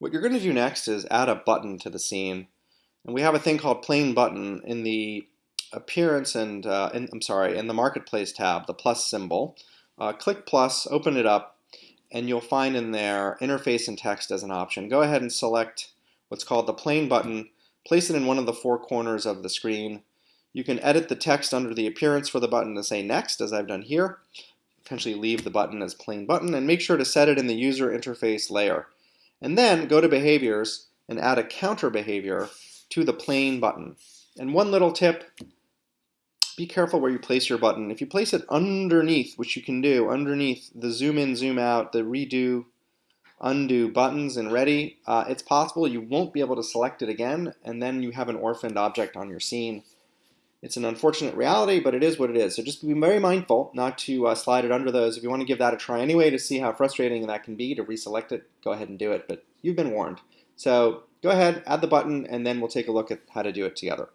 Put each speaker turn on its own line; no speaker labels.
What you're going to do next is add a button to the scene. And we have a thing called plain button in the appearance and, uh, in, I'm sorry, in the marketplace tab, the plus symbol. Uh, click plus, open it up, and you'll find in there interface and text as an option. Go ahead and select what's called the plain button, place it in one of the four corners of the screen. You can edit the text under the appearance for the button to say next, as I've done here. Potentially leave the button as plain button, and make sure to set it in the user interface layer. And then go to behaviors and add a counter behavior to the plain button. And one little tip, be careful where you place your button. If you place it underneath, which you can do, underneath the zoom in, zoom out, the redo, undo buttons and ready, uh, it's possible you won't be able to select it again, and then you have an orphaned object on your scene. It's an unfortunate reality, but it is what it is. So just be very mindful not to uh, slide it under those. If you want to give that a try anyway to see how frustrating that can be to reselect it, go ahead and do it, but you've been warned. So go ahead, add the button, and then we'll take a look at how to do it together.